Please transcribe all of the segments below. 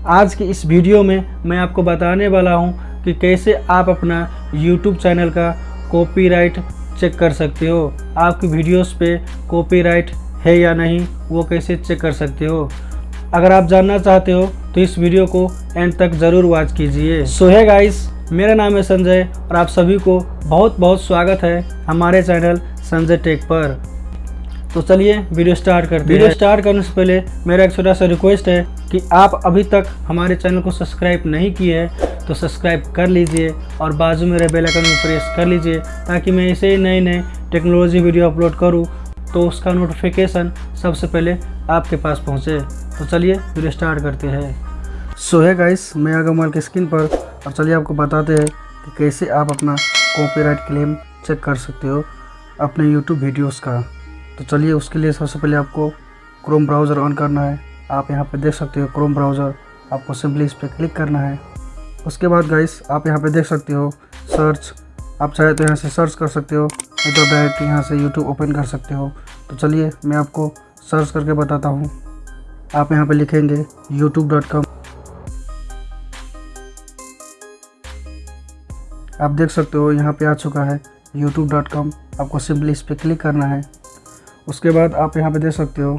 आज की इस वीडियो में मैं आपको बताने वाला हूँ कि कैसे आप अपना YouTube चैनल का कॉपीराइट चेक कर सकते हो। आपकी वीडियोस पे कॉपीराइट है या नहीं, वो कैसे चेक कर सकते हो? अगर आप जानना चाहते हो तो इस वीडियो को एंड तक ज़रूर वॉच कीजिए। सो है गाइस मेरा नाम है संजय और आप सभी को बहुत बहुत स्वागत है हमारे चैनल संजय टेक पर। तो चलिए वीडियो स्टार्ट करते हैं। वीडियो स्टार्ट करने से पहले मेरा एक छोटा सा रिक्वेस्ट है कि आप अभी तक हमारे चैनल को सब्सक्राइब नहीं किए हैं तो सब्सक्राइब कर लीजिए और बाजू में बेल आइकन को प्रेस कर लीजिए ताकि मैं ऐसे ही नए नए टेक्नोलॉजी वीडियो अपलोड करूँ तो उसका नोटिफिकेशन सबसे पहले आपके पास पहुँचे। तो चलिए वीडियो स्टार्ट करते हैं। सो है गाइस मैं मोबाइल की स्क्रीन पर। और चलिए आपको बताते हैं कि कैसे आप अपना कॉपीराइट क्लेम चेक कर सकते हो अपने यूट्यूब वीडियोस का। तो चलिए उसके लिए सबसे पहले आपको क्रोम ब्राउज़र ऑन करना है। आप यहाँ पे देख सकते हो क्रोम ब्राउज़र आपको सिंपली इस पर क्लिक करना है। उसके बाद गाइस आप यहाँ पे देख सकते हो सर्च आप चाहे तो यहाँ से सर्च कर सकते हो नहीं तो डायरेक्ट यहाँ से यूट्यूब ओपन कर सकते हो। तो चलिए मैं आपको सर्च करके बताता हूँ। आप यहाँ पे लिखेंगे यूट्यूब डॉट कॉम आप देख सकते हो यहाँ पे आ चुका है कॉम आपको सिंपली इस पर क्लिक करना है। उसके बाद आप यहाँ पे देख सकते हो,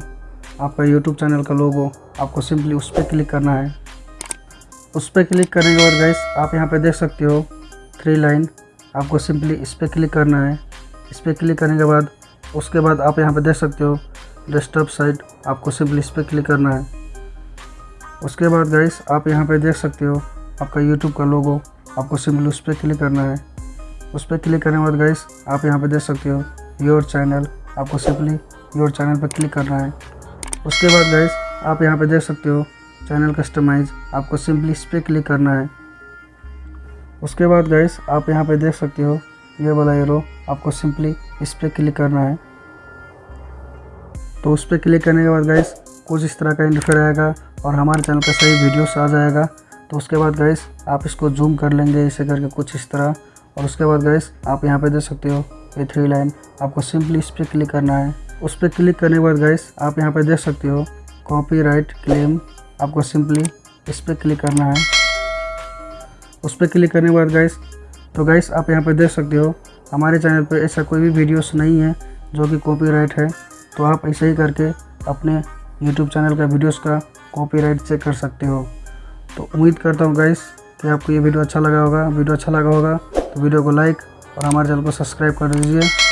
आपका यूट्यूब चैनल का लोगो आपको सिंपली उस पर क्लिक करना है। उस पर क्लिक करने के बाद गाइस आप यहाँ पे देख सकते हो थ्री लाइन आपको सिंपली इस पर क्लिक करना है। इस पर क्लिक करने के बाद, उसके बाद आप यहाँ पे देख सकते हो डेस्कटॉप साइड आपको सिंपली इस पर क्लिक करना है। उसके बाद गाइस आप यहाँ पे देख सकते हो आपका यूट्यूब का लोगो आपको सिंपली उस पर क्लिक करना है। उस पर क्लिक करने के बाद गाइस आप यहाँ पे देख सकते हो योर चैनल आपको सिंपली योर चैनल पर क्लिक करना है। उसके बाद गाइस आप यहाँ पे देख सकते हो चैनल कस्टमाइज आपको सिंपली इस पर क्लिक करना है। उसके बाद गाइस आप यहाँ पे देख सकते हो, ये वाला एरो आपको सिंपली इस पर क्लिक करना है। तो उस पर क्लिक करने के बाद गाइस कुछ इस तरह का इंटरफेयर आएगा और हमारे चैनल का सही वीडियोस आ जाएगा। तो उसके बाद गाइस आप इसको जूम कर लेंगे, इसे करके कुछ इस तरह। और उसके बाद गाइस आप यहाँ पे देख सकते हो ये थ्री लाइन आपको सिंपली इस पर क्लिक करना है। उस पर क्लिक करने के बाद गाइस आप यहाँ पर देख सकते हो कॉपीराइट क्लेम आपको सिंपली इस पर क्लिक करना है। उस पर क्लिक करने के बाद गाइस तो गाइस आप यहाँ पर देख सकते हो, हमारे चैनल पर ऐसा कोई भी वीडियोस नहीं है जो कि कॉपीराइट है। तो आप ऐसे ही करके अपने यूट्यूब चैनल का वीडियोस का कॉपीराइट चेक कर सकते हो। तो उम्मीद करता हूँ गाइस कि आपको ये वीडियो अच्छा लगा होगा। वीडियो अच्छा लगा होगा तो वीडियो को लाइक और हमारे चैनल को सब्सक्राइब कर दीजिए।